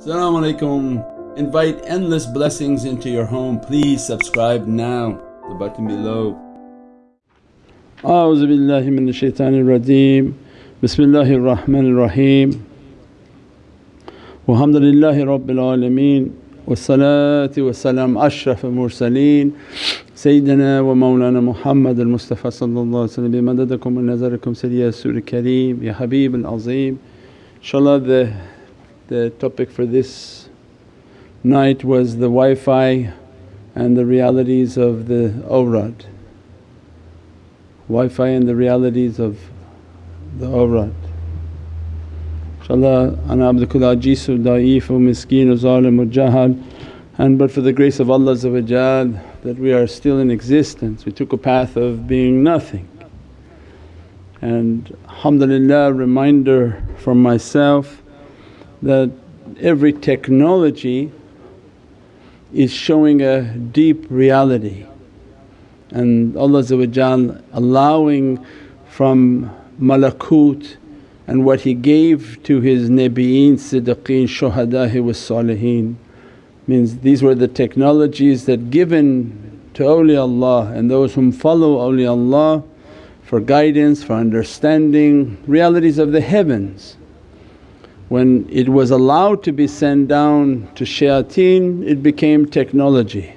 Assalamu alaikum. Invite endless blessings into your home. Please subscribe now, the button below. أعوذ بالله من الشيطان الرجيم بسم الله الرحمن الرحيم والحمد لله رب العالمين والصلاة والسلام أشرف المرسلين سيدنا ومولانا محمد المصطفى صلى الله عليه وسلم بمددكم ونظركم سيدي السور الكريم يا حبيب العظيم InshaAllah the, the topic for this night was the Wi-Fi and the realities of the awrad. Wi-Fi and the realities of the awrad. InshaAllah, ana abdukul ajizu da'ifu miskinu zalimu jahal and but for the grace of Allah that we are still in existence, we took a path of being nothing. And alhamdulillah reminder for myself that every technology is showing a deep reality and Allah allowing from malakut and what He gave to His Nabiyin, Siddiqeen, Shuhada'i was Saliheen. Means these were the technologies that given to awliyaullah and those whom follow awliyaullah for guidance, for understanding realities of the heavens. When it was allowed to be sent down to shayateen it became technology.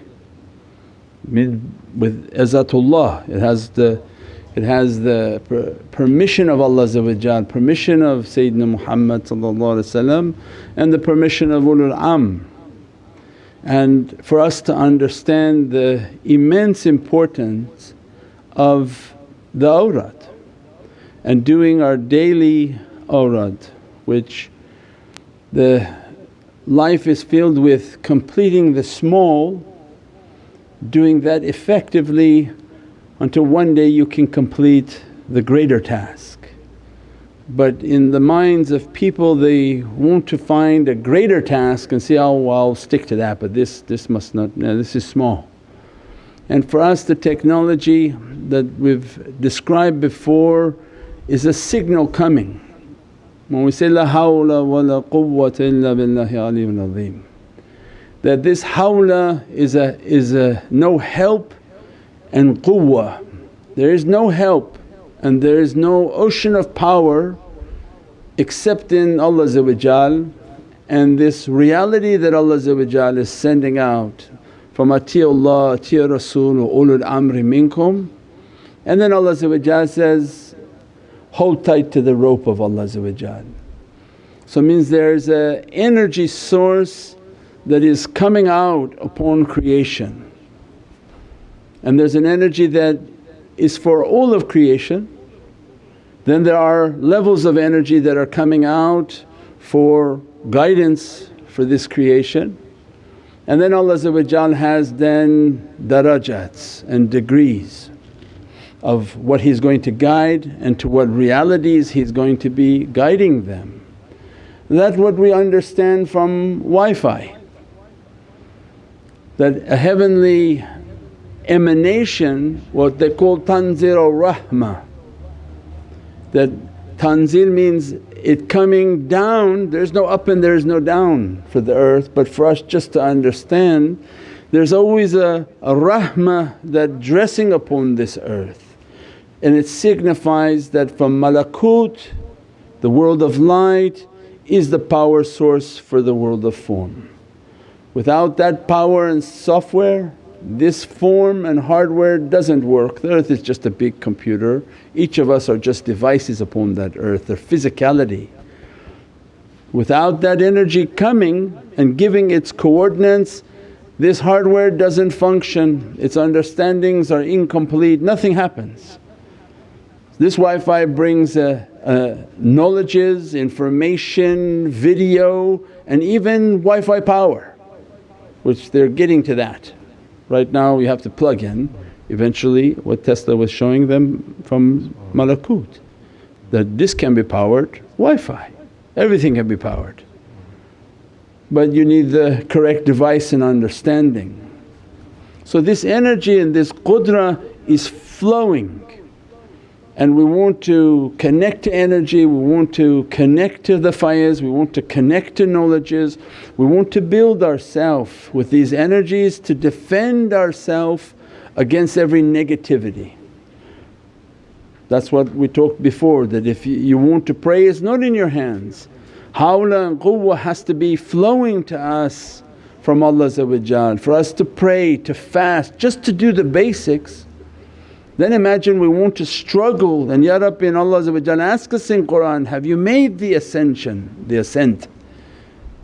With izatullah it has the it has the per permission of Allah permission of Sayyidina Muhammad and the permission of ulul amr. And for us to understand the immense importance of the awrad and doing our daily awrad which the life is filled with completing the small, doing that effectively until one day you can complete the greater task. But in the minds of people they want to find a greater task and say, oh well I'll stick to that but this, this must not, no, this is small. And for us the technology that we've described before is a signal coming. When we say, La hawla wa la quwwata illa billahi aliyyul azim that this hawla is a, is a no help and quwwah there is no help and there is no ocean of power except in Allah and this reality that Allah is sending out from atiullah, atiya Rasul ulul amri minkum. And then Allah says, hold tight to the rope of Allah So means there's a energy source that is coming out upon creation and there's an energy that is for all of creation. Then there are levels of energy that are coming out for guidance for this creation. And then Allah has then darajats and degrees of what He's going to guide and to what realities He's going to be guiding them. That's what we understand from Wi-Fi. That a heavenly emanation what they call tanzil rahmah that tanzil means it coming down. There's no up and there's no down for the earth but for us just to understand there's always a, a that dressing upon this earth and it signifies that from malakut the world of light is the power source for the world of form. Without that power and software this form and hardware doesn't work, the earth is just a big computer, each of us are just devices upon that earth, their physicality. Without that energy coming and giving its coordinates, this hardware doesn't function, its understandings are incomplete, nothing happens. This Wi-Fi brings uh, uh, knowledges, information, video and even Wi-Fi power which they're getting to that. Right now you have to plug in eventually what Tesla was showing them from Malakut that this can be powered Wi-Fi, everything can be powered. But you need the correct device and understanding. So this energy and this qudra is flowing and we want to connect to energy, we want to connect to the faizes, we want to connect to knowledges, we want to build ourself with these energies to defend ourself against every negativity. That's what we talked before that if you want to pray it's not in your hands. Hawla and quwwah has to be flowing to us from Allah for us to pray, to fast, just to do the basics then imagine we want to struggle and, Ya Rabbi in Allah ask us in Qur'an, have you made the ascension, the ascent?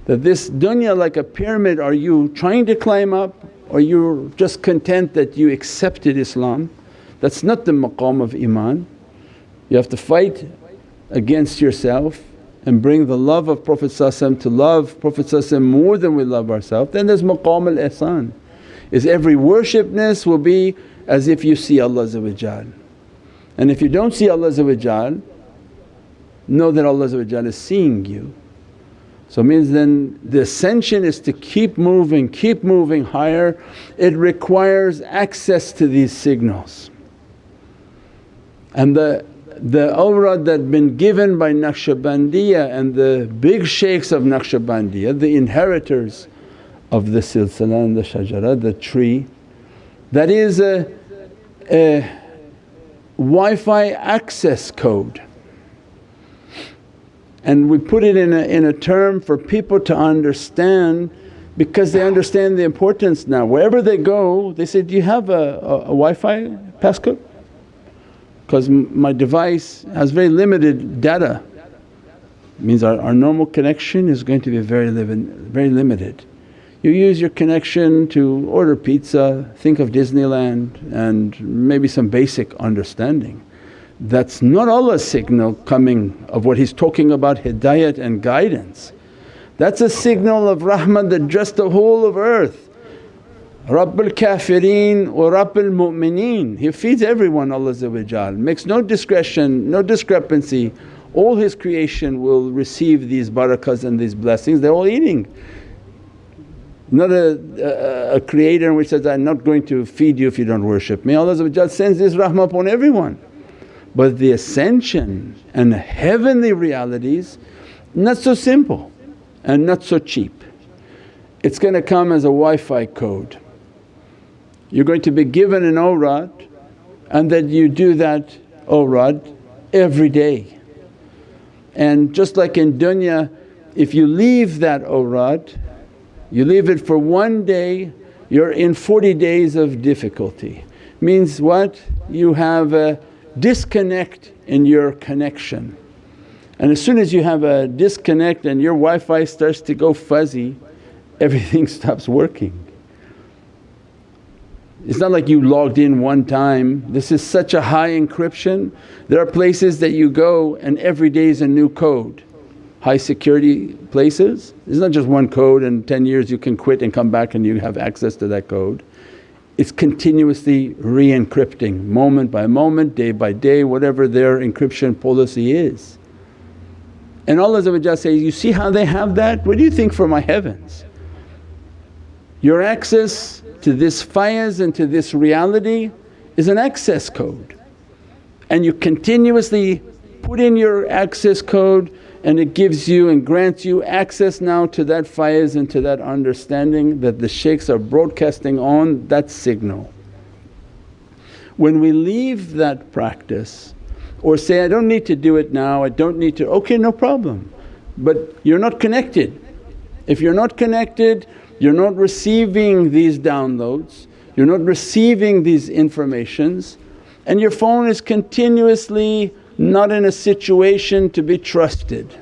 That this dunya like a pyramid are you trying to climb up or you're just content that you accepted Islam? That's not the maqam of iman. You have to fight against yourself and bring the love of Prophet to love Prophet more than we love ourselves. Then there's maqam al-ihsan is every worshipness will be as if you see Allah and if you don't see Allah know that Allah is seeing you. So it means then the ascension is to keep moving, keep moving higher. It requires access to these signals. And the, the awrad that been given by Naqshbandiya and the big shaykhs of Naqshbandiya, the inheritors of the silsila and the shajara, the tree, that is a, a Wi-Fi access code and we put it in a, in a term for people to understand because they understand the importance now. Wherever they go they say, do you have a, a, a Wi-Fi passcode? Because my device has very limited data, means our, our normal connection is going to be very, very limited. You use your connection to order pizza, think of Disneyland and maybe some basic understanding. That's not Allah's signal coming of what He's talking about hidayat and guidance. That's a signal of rahmah that dressed the whole of earth. Rabbul Kafirin wa Rabbul Mu'mineen, He feeds everyone Allah makes no discretion, no discrepancy. All His creation will receive these barakahs and these blessings, they're all eating not a, a, a creator which says, I'm not going to feed you if you don't worship me. Allah sends this rahmah upon everyone. But the ascension and heavenly realities not so simple and not so cheap. It's going to come as a Wi-Fi code. You're going to be given an awrad and that you do that awrad every day. And just like in dunya if you leave that awrad you leave it for one day, you're in 40 days of difficulty. Means what? You have a disconnect in your connection. And as soon as you have a disconnect and your Wi-Fi starts to go fuzzy, everything stops working. It's not like you logged in one time, this is such a high encryption. There are places that you go and every day is a new code high security places. It's not just one code and 10 years you can quit and come back and you have access to that code. It's continuously re-encrypting moment by moment, day by day, whatever their encryption policy is. And Allah says, you see how they have that? What do you think for my heavens? Your access to this faizes and to this reality is an access code and you continuously put in your access code and it gives you and grants you access now to that faiz and to that understanding that the shaykhs are broadcasting on that signal. When we leave that practice or say, I don't need to do it now, I don't need to, okay no problem but you're not connected. If you're not connected you're not receiving these downloads, you're not receiving these informations and your phone is continuously not in a situation to be trusted.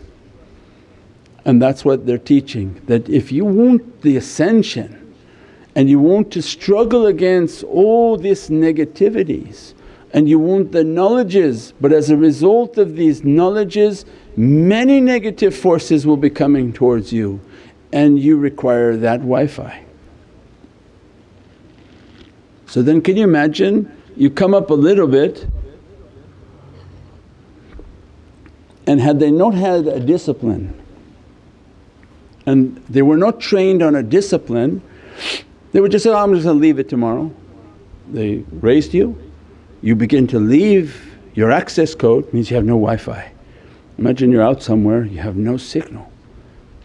And that's what they're teaching that if you want the ascension and you want to struggle against all these negativities and you want the knowledges but as a result of these knowledges many negative forces will be coming towards you and you require that Wi-Fi. So then can you imagine you come up a little bit And had they not had a discipline and they were not trained on a discipline, they would just say, oh, I'm just going to leave it tomorrow. They raised you, you begin to leave Your access code means you have no Wi-Fi. Imagine you're out somewhere, you have no signal.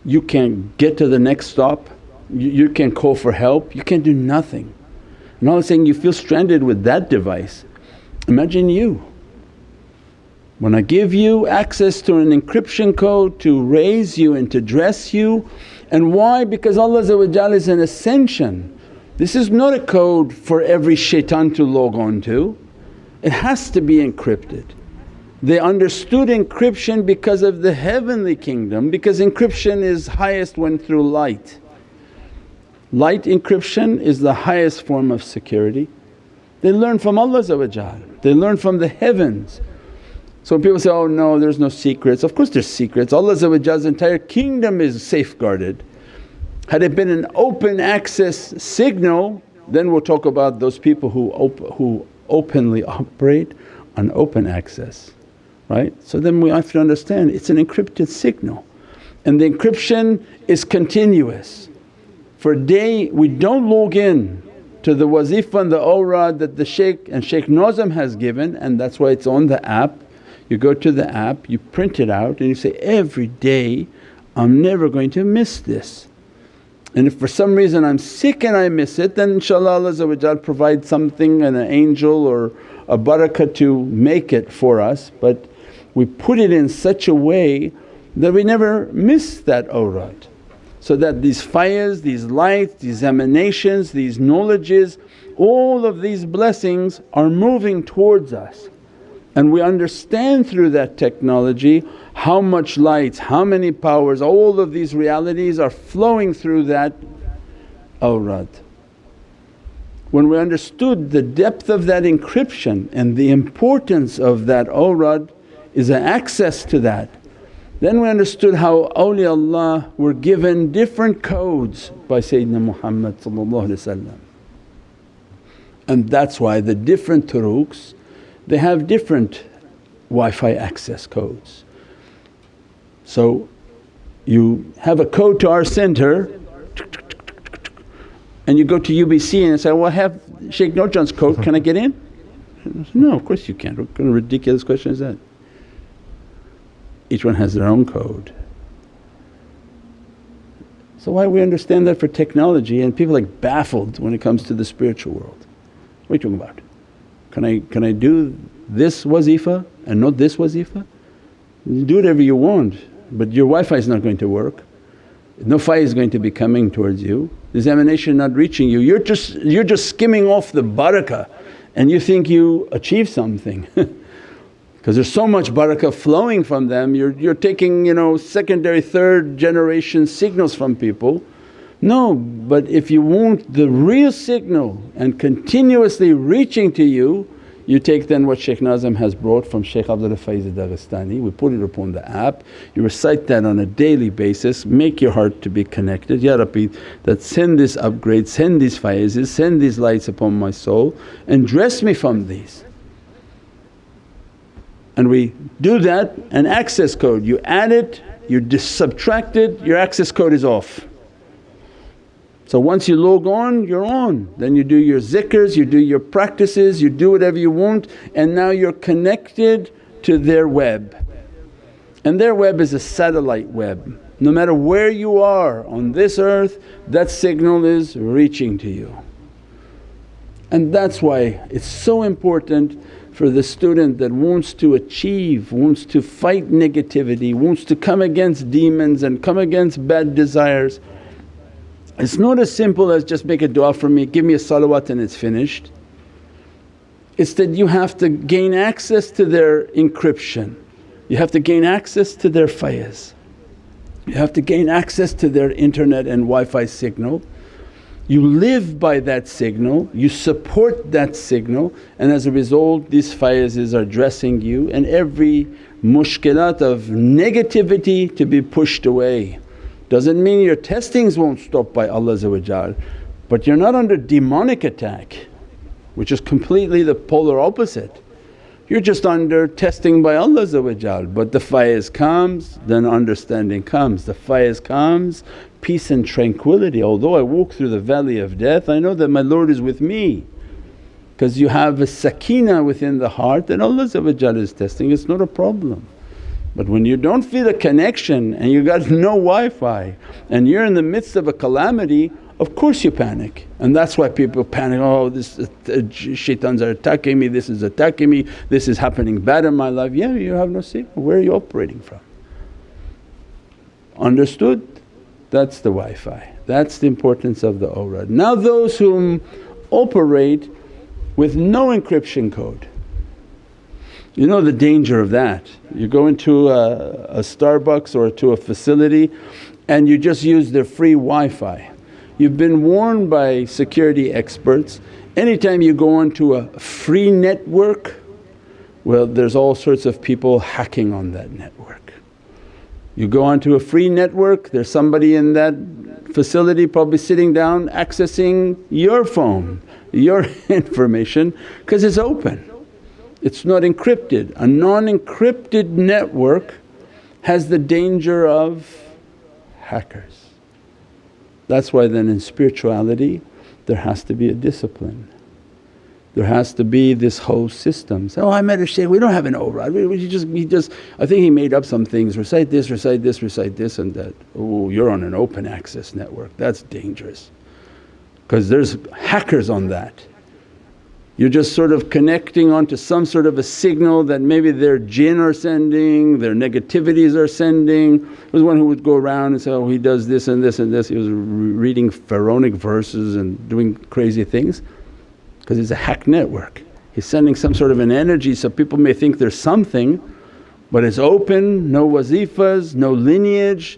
You can't get to the next stop, you, you can't call for help, you can't do nothing. And all I'm saying you feel stranded with that device. Imagine you. When I give you access to an encryption code to raise you and to dress you and why? Because Allah is an ascension. This is not a code for every shaitan to log on to, it has to be encrypted. They understood encryption because of the heavenly kingdom because encryption is highest when through light. Light encryption is the highest form of security. They learn from Allah they learn from the heavens. So when people say, oh no there's no secrets, of course there's secrets. Allah's entire kingdom is safeguarded. Had it been an open access signal then we'll talk about those people who, op who openly operate on open access right. So then we have to understand it's an encrypted signal and the encryption is continuous. For a day we don't log in to the wazifa and the awrad that the shaykh and Shaykh Nazim has given and that's why it's on the app. You go to the app, you print it out and you say, every day I'm never going to miss this. And if for some reason I'm sick and I miss it then inshaAllah Allah provide something and an angel or a barakah to make it for us but we put it in such a way that we never miss that awrad so that these faizes, these lights, these emanations, these knowledges, all of these blessings are moving towards us. And we understand through that technology how much lights, how many powers, all of these realities are flowing through that awrad. When we understood the depth of that encryption and the importance of that awrad is an access to that then we understood how awliyaullah were given different codes by Sayyidina Muhammad and that's why the different turuqs they have different Wi-Fi access codes. So you have a code to our center and you go to UBC and say, well I have Shaykh Nurjan's code, can I get in? No of course you can't, what kind of ridiculous question is that? each one has their own code. So why we understand that for technology and people like baffled when it comes to the spiritual world. What are you talking about? Can I, can I do this wazifa and not this wazifa? Do whatever you want but your Wi-Fi is not going to work. No faiz is going to be coming towards you, this emanation not reaching you. You're just, you're just skimming off the barakah and you think you achieve something because there's so much barakah flowing from them, you're, you're taking you know secondary, third generation signals from people. No, but if you want the real signal and continuously reaching to you, you take then what Shaykh Nazim has brought from Shaykh Abdullah Faiz Daghestani, we put it upon the app, you recite that on a daily basis, make your heart to be connected, Ya Rabbi that send this upgrade, send these faizes, send these lights upon my soul and dress me from these. And we do that an access code. You add it you subtract it your access code is off. So once you log on you're on then you do your zikrs, you do your practices, you do whatever you want and now you're connected to their web. And their web is a satellite web. No matter where you are on this earth that signal is reaching to you. And that's why it's so important for the student that wants to achieve, wants to fight negativity, wants to come against demons and come against bad desires. It's not as simple as just make a dua for me, give me a salawat and it's finished. It's that you have to gain access to their encryption, you have to gain access to their faiz, you have to gain access to their internet and Wi-Fi signal. You live by that signal, you support that signal. And as a result these faizes are dressing you. And every mushkilat of negativity to be pushed away. Doesn't mean your testings won't stop by Allah but you're not under demonic attack which is completely the polar opposite. You're just under testing by Allah but the faiz comes then understanding comes, the faiz comes peace and tranquility. Although I walk through the valley of death I know that my Lord is with me because you have a sakina within the heart that Allah is testing, it's not a problem. But when you don't feel a connection and you got no Wi-Fi and you're in the midst of a calamity of course you panic and that's why people panic, oh this uh, shaitans are attacking me, this is attacking me, this is happening bad in my life. Yeah you have no signal, where are you operating from? Understood? That's the Wi-Fi, that's the importance of the awrad. Now those whom operate with no encryption code, you know the danger of that. You go into a, a Starbucks or to a facility and you just use their free Wi-Fi You've been warned by security experts, anytime you go onto a free network, well there's all sorts of people hacking on that network. You go onto a free network, there's somebody in that facility probably sitting down accessing your phone, your information because it's open. It's not encrypted. A non-encrypted network has the danger of hackers. That's why then in spirituality there has to be a discipline. There has to be this whole system. So, oh I met a shaykh, we don't have an awrad, we, we just, he just, I think he made up some things, recite this, recite this, recite this and that. Oh you're on an open access network, that's dangerous because there's hackers on that. You're just sort of connecting onto some sort of a signal that maybe their jinn are sending, their negativities are sending. There was one who would go around and say, oh he does this and this and this, he was reading pharaonic verses and doing crazy things because it's a hack network. He's sending some sort of an energy so people may think there's something but it's open, no wazifas, no lineage,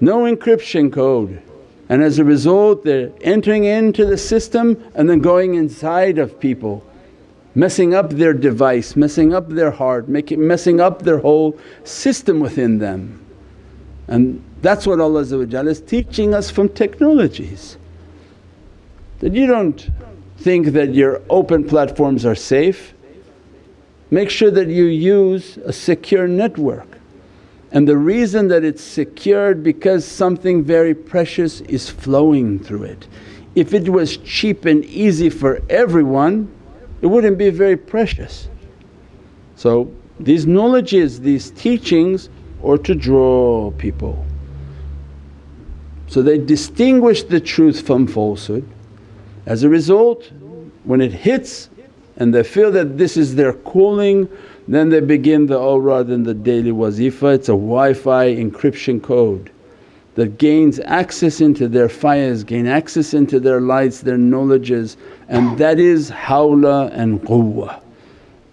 no encryption code. And as a result they're entering into the system and then going inside of people, messing up their device, messing up their heart, making, messing up their whole system within them. And that's what Allah is teaching us from technologies. That you don't think that your open platforms are safe, make sure that you use a secure network and the reason that it's secured because something very precious is flowing through it. If it was cheap and easy for everyone it wouldn't be very precious. So these knowledges, these teachings are to draw people. So they distinguish the truth from falsehood. As a result when it hits and they feel that this is their calling then they begin the awrad and the daily wazifa, it's a Wi-Fi encryption code that gains access into their faizes, gain access into their lights, their knowledges and that is hawla and quwwah.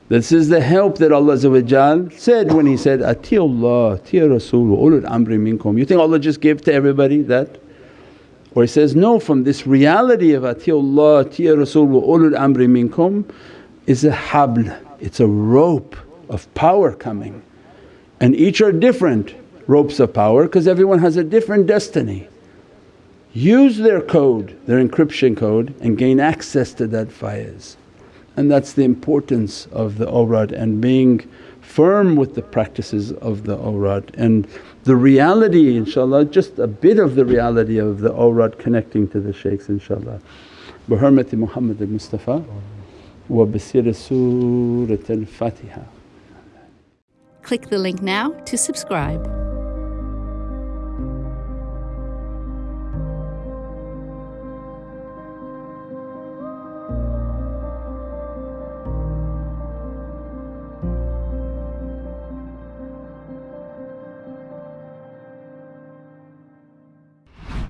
This is the help that Allah said when He said, Atiullah, Atiya Rasul ulul amri minkum. You think Allah just gave to everybody that? Or He says, no from this reality of Atiullah, Atiya Rasul ulul amri minkum is a habl, it's a rope of power coming and each are different ropes of power because everyone has a different destiny. Use their code, their encryption code and gain access to that faiz. And that's the importance of the awrad and being firm with the practices of the awrad and the reality inshaAllah just a bit of the reality of the awrad connecting to the shaykhs inshaAllah. Bi hurmati Muhammad al-Mustafa bisir Surat al-Fatiha. Click the link now to subscribe.